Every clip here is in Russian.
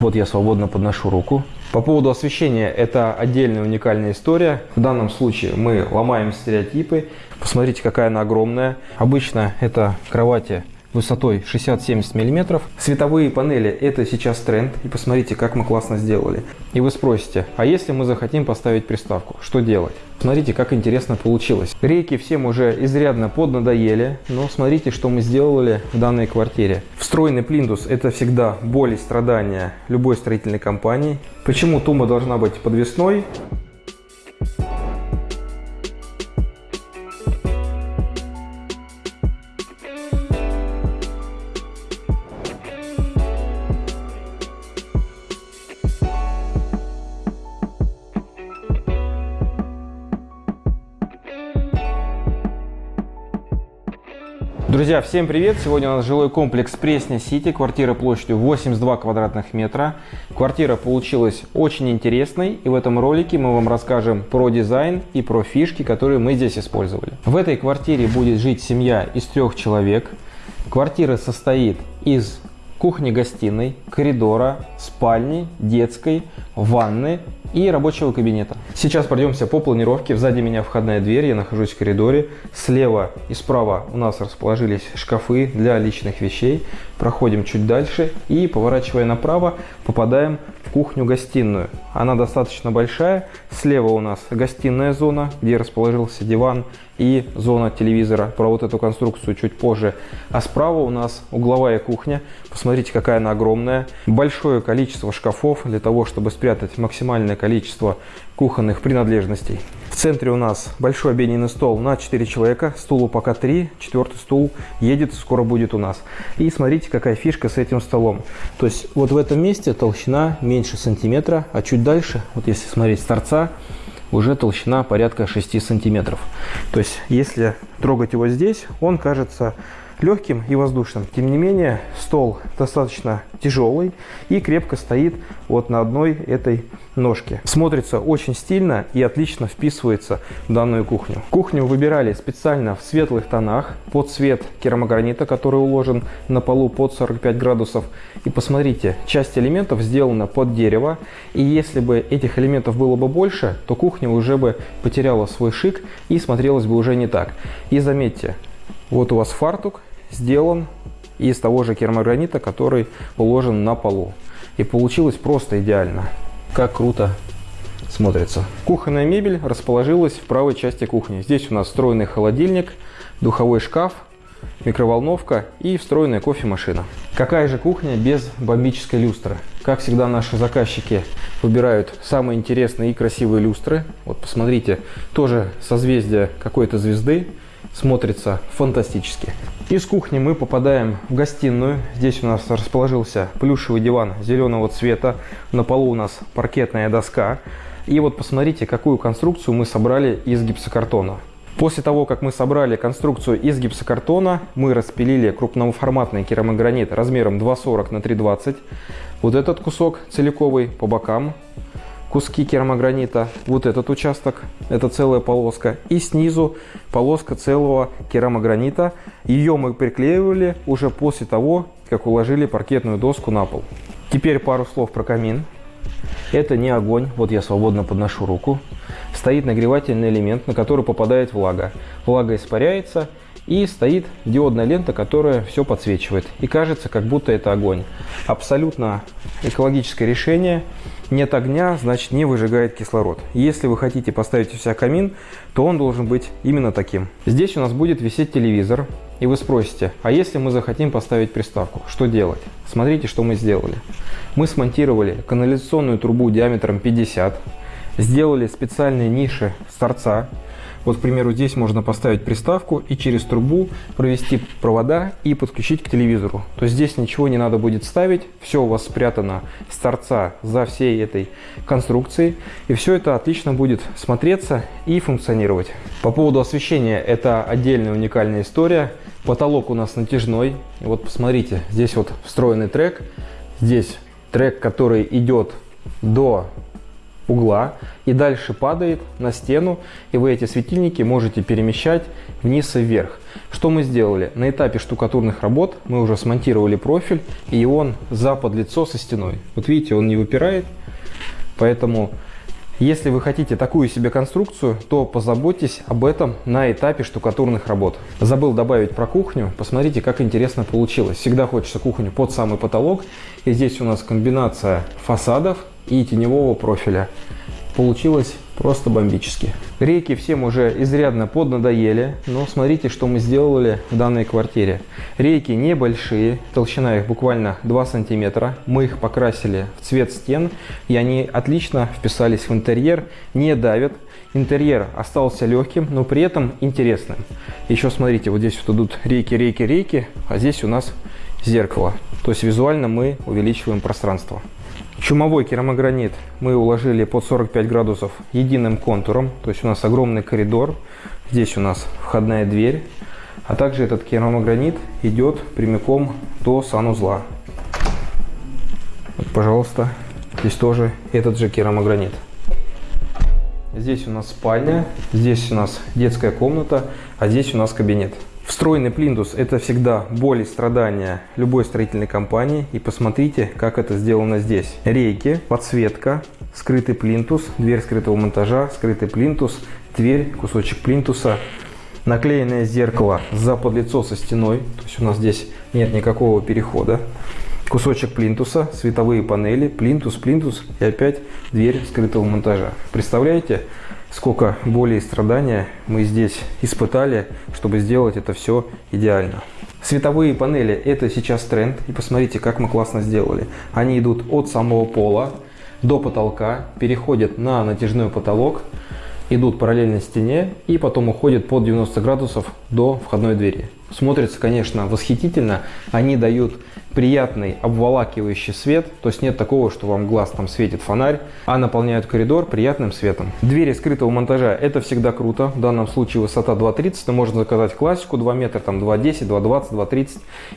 Вот я свободно подношу руку. По поводу освещения, это отдельная уникальная история. В данном случае мы ломаем стереотипы. Посмотрите, какая она огромная. Обычно это кровати высотой 60-70 мм. Световые панели – это сейчас тренд. И посмотрите, как мы классно сделали. И вы спросите, а если мы захотим поставить приставку, что делать? Смотрите, как интересно получилось. Рейки всем уже изрядно поднадоели, но смотрите, что мы сделали в данной квартире. Встроенный плинтус – это всегда боль и страдания любой строительной компании. Почему тума должна быть подвесной? Друзья, всем привет! Сегодня у нас жилой комплекс Пресня Сити, квартира площадью 82 квадратных метра. Квартира получилась очень интересной, и в этом ролике мы вам расскажем про дизайн и про фишки, которые мы здесь использовали. В этой квартире будет жить семья из трех человек. Квартира состоит из кухни-гостиной, коридора, спальни, детской, ванны и рабочего кабинета. Сейчас пройдемся по планировке. Сзади меня входная дверь, я нахожусь в коридоре. Слева и справа у нас расположились шкафы для личных вещей. Проходим чуть дальше и, поворачивая направо, попадаем в кухню-гостиную. Она достаточно большая. Слева у нас гостиная зона, где расположился диван и зона телевизора. Про вот эту конструкцию чуть позже. А справа у нас угловая кухня. Посмотрите, какая она огромная. Большое количество шкафов для того, чтобы спрятать максимальное количество кухонных принадлежностей. В центре у нас большой обеденный стол на 4 человека. Стулу пока 3. Четвертый стул едет, скоро будет у нас. И смотрите, какая фишка с этим столом. То есть вот в этом месте толщина меньше сантиметра, а чуть дальше, вот если смотреть с торца, уже толщина порядка 6 сантиметров. То есть, если трогать его здесь, он кажется легким и воздушным. Тем не менее, стол достаточно тяжелый и крепко стоит вот на одной этой ножке. Смотрится очень стильно и отлично вписывается в данную кухню. Кухню выбирали специально в светлых тонах под цвет керамогранита, который уложен на полу под 45 градусов. И посмотрите, часть элементов сделана под дерево. И если бы этих элементов было бы больше, то кухня уже бы потеряла свой шик и смотрелась бы уже не так. И заметьте, вот у вас фартук сделан из того же керамогранита, который уложен на полу. И получилось просто идеально. Как круто смотрится. Кухонная мебель расположилась в правой части кухни. Здесь у нас встроенный холодильник, духовой шкаф, микроволновка и встроенная кофемашина. Какая же кухня без бомбической люстры? Как всегда наши заказчики выбирают самые интересные и красивые люстры. Вот посмотрите, тоже созвездие какой-то звезды смотрится фантастически. Из кухни мы попадаем в гостиную. Здесь у нас расположился плюшевый диван зеленого цвета. На полу у нас паркетная доска. И вот посмотрите, какую конструкцию мы собрали из гипсокартона. После того, как мы собрали конструкцию из гипсокартона, мы распилили крупноформатный керамогранит размером 2,40 на 3,20. Вот этот кусок целиковый по бокам куски керамогранита, вот этот участок, это целая полоска, и снизу полоска целого керамогранита. Ее мы приклеивали уже после того, как уложили паркетную доску на пол. Теперь пару слов про камин. Это не огонь, вот я свободно подношу руку. Стоит нагревательный элемент, на который попадает влага. Влага испаряется, и стоит диодная лента, которая все подсвечивает. И кажется, как будто это огонь. Абсолютно экологическое решение. Нет огня, значит не выжигает кислород. Если вы хотите поставить у себя камин, то он должен быть именно таким. Здесь у нас будет висеть телевизор. И вы спросите, а если мы захотим поставить приставку, что делать? Смотрите, что мы сделали. Мы смонтировали канализационную трубу диаметром 50, сделали специальные ниши с торца, вот, к примеру, здесь можно поставить приставку и через трубу провести провода и подключить к телевизору. То есть здесь ничего не надо будет ставить, все у вас спрятано с торца за всей этой конструкцией. И все это отлично будет смотреться и функционировать. По поводу освещения, это отдельная уникальная история. Потолок у нас натяжной. Вот посмотрите, здесь вот встроенный трек. Здесь трек, который идет до угла и дальше падает на стену, и вы эти светильники можете перемещать вниз и вверх. Что мы сделали? На этапе штукатурных работ мы уже смонтировали профиль, и он за подлицо со стеной. Вот видите, он не выпирает, поэтому если вы хотите такую себе конструкцию, то позаботьтесь об этом на этапе штукатурных работ. Забыл добавить про кухню. Посмотрите, как интересно получилось. Всегда хочется кухню под самый потолок. И здесь у нас комбинация фасадов и теневого профиля. Получилось просто бомбически. Рейки всем уже изрядно поднадоели, но смотрите, что мы сделали в данной квартире. Рейки небольшие, толщина их буквально 2 сантиметра. Мы их покрасили в цвет стен, и они отлично вписались в интерьер, не давят. Интерьер остался легким, но при этом интересным. Еще смотрите, вот здесь вот идут рейки, рейки, рейки, а здесь у нас зеркало. То есть визуально мы увеличиваем пространство. Чумовой керамогранит мы уложили под 45 градусов единым контуром. То есть у нас огромный коридор. Здесь у нас входная дверь. А также этот керамогранит идет прямиком до санузла. Вот, пожалуйста, здесь тоже этот же керамогранит. Здесь у нас спальня, здесь у нас детская комната, а здесь у нас кабинет. Встроенный плинтус – это всегда боль и страдания любой строительной компании. И посмотрите, как это сделано здесь. Рейки, подсветка, скрытый плинтус, дверь скрытого монтажа, скрытый плинтус, дверь, кусочек плинтуса, наклеенное зеркало за подлицо со стеной. То есть у нас здесь нет никакого перехода. Кусочек плинтуса, световые панели, плинтус, плинтус и опять дверь скрытого монтажа. Представляете? Сколько боли и страдания мы здесь испытали, чтобы сделать это все идеально. Световые панели – это сейчас тренд. И посмотрите, как мы классно сделали. Они идут от самого пола до потолка, переходят на натяжной потолок, идут параллельно стене и потом уходят под 90 градусов до входной двери. Смотрится, конечно, восхитительно. Они дают приятный обволакивающий свет, то есть нет такого, что вам глаз там светит фонарь, а наполняют коридор приятным светом. Двери скрытого монтажа это всегда круто, в данном случае высота 2.30, но можно заказать классику 2 метра, там 2.10, 2.20, 2.30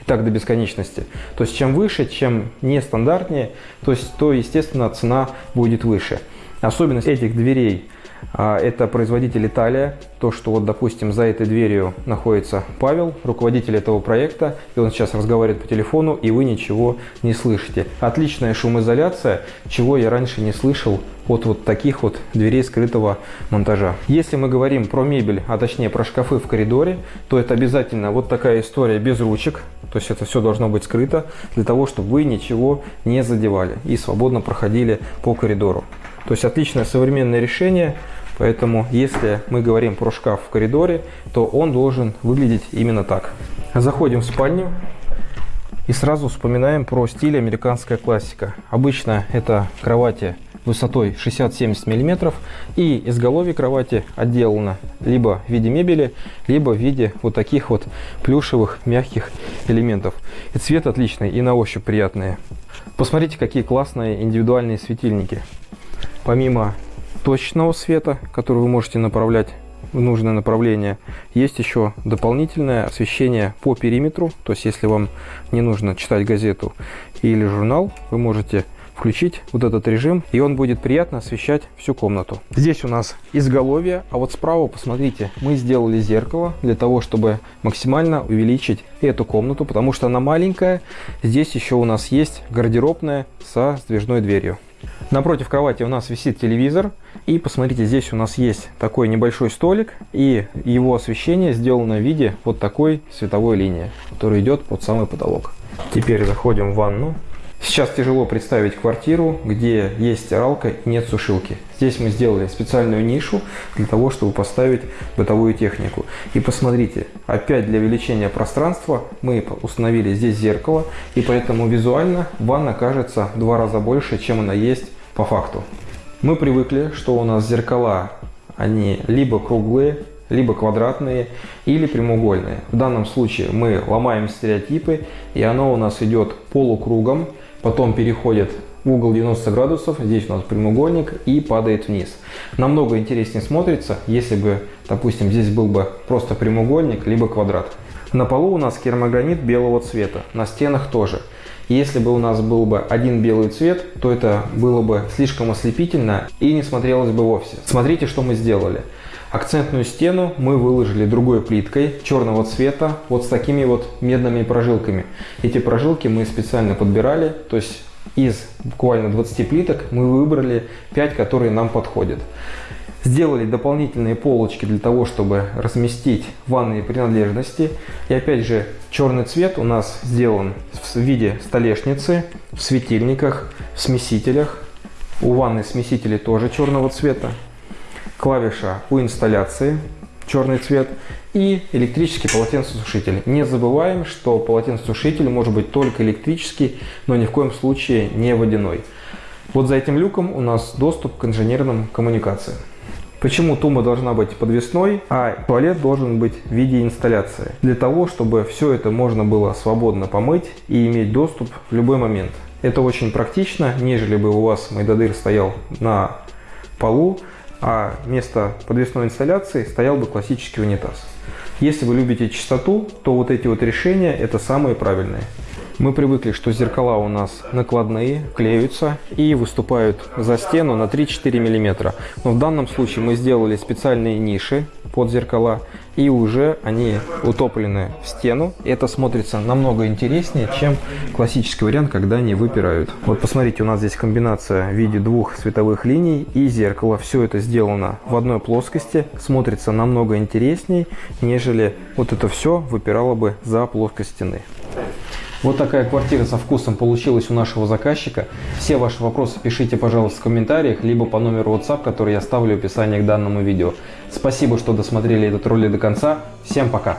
и так до бесконечности. То есть чем выше, чем нестандартнее, то есть то естественно цена будет выше. Особенность этих дверей это производитель Италия. То, что вот, допустим, за этой дверью находится Павел, руководитель этого проекта, и он сейчас разговаривает по телефону, и вы ничего не слышите. Отличная шумоизоляция, чего я раньше не слышал от вот таких вот дверей скрытого монтажа. Если мы говорим про мебель, а точнее про шкафы в коридоре, то это обязательно вот такая история без ручек. То есть это все должно быть скрыто для того, чтобы вы ничего не задевали и свободно проходили по коридору. То есть отличное современное решение, поэтому если мы говорим про шкаф в коридоре, то он должен выглядеть именно так. Заходим в спальню и сразу вспоминаем про стиль американская классика. Обычно это кровати высотой 60-70 мм и изголовье кровати отделано либо в виде мебели, либо в виде вот таких вот плюшевых мягких элементов. И цвет отличный и на ощупь приятные. Посмотрите, какие классные индивидуальные светильники. Помимо точного света, который вы можете направлять в нужное направление, есть еще дополнительное освещение по периметру. То есть, если вам не нужно читать газету или журнал, вы можете включить вот этот режим, и он будет приятно освещать всю комнату. Здесь у нас изголовье, а вот справа, посмотрите, мы сделали зеркало для того, чтобы максимально увеличить эту комнату, потому что она маленькая. Здесь еще у нас есть гардеробная со сдвижной дверью. Напротив кровати у нас висит телевизор. И посмотрите, здесь у нас есть такой небольшой столик. И его освещение сделано в виде вот такой световой линии, которая идет под самый потолок. Теперь заходим в ванну. Сейчас тяжело представить квартиру, где есть стиралка и нет сушилки. Здесь мы сделали специальную нишу для того, чтобы поставить бытовую технику. И посмотрите, опять для увеличения пространства мы установили здесь зеркало, и поэтому визуально ванна кажется в два раза больше, чем она есть по факту. Мы привыкли, что у нас зеркала, они либо круглые, либо квадратные или прямоугольные. В данном случае мы ломаем стереотипы, и оно у нас идет полукругом, потом переходит в угол 90 градусов, здесь у нас прямоугольник и падает вниз. Намного интереснее смотрится, если бы, допустим, здесь был бы просто прямоугольник, либо квадрат. На полу у нас керамогранит белого цвета, на стенах тоже. Если бы у нас был бы один белый цвет, то это было бы слишком ослепительно и не смотрелось бы вовсе. Смотрите, что мы сделали. Акцентную стену мы выложили другой плиткой черного цвета, вот с такими вот медными прожилками. Эти прожилки мы специально подбирали, то есть из буквально 20 плиток мы выбрали 5, которые нам подходят. Сделали дополнительные полочки для того, чтобы разместить ванные принадлежности. И опять же, черный цвет у нас сделан в виде столешницы, в светильниках, в смесителях. У ванны смесители тоже черного цвета клавиша у инсталляции, черный цвет, и электрический полотенцесушитель. Не забываем, что полотенцесушитель может быть только электрический, но ни в коем случае не водяной. Вот за этим люком у нас доступ к инженерным коммуникациям. Почему тума должна быть подвесной, а туалет должен быть в виде инсталляции? Для того, чтобы все это можно было свободно помыть и иметь доступ в любой момент. Это очень практично, нежели бы у вас майдадыр стоял на полу, а вместо подвесной инсталляции стоял бы классический унитаз. Если вы любите чистоту, то вот эти вот решения это самые правильные. Мы привыкли, что зеркала у нас накладные, клеются и выступают за стену на 3-4 мм. Но в данном случае мы сделали специальные ниши под зеркала и уже они утоплены в стену. Это смотрится намного интереснее, чем классический вариант, когда они выпирают. Вот посмотрите, у нас здесь комбинация в виде двух световых линий и зеркала. Все это сделано в одной плоскости, смотрится намного интереснее, нежели вот это все выпирало бы за плоскость стены. Вот такая квартира со вкусом получилась у нашего заказчика. Все ваши вопросы пишите, пожалуйста, в комментариях, либо по номеру WhatsApp, который я оставлю в описании к данному видео. Спасибо, что досмотрели этот ролик до конца. Всем пока!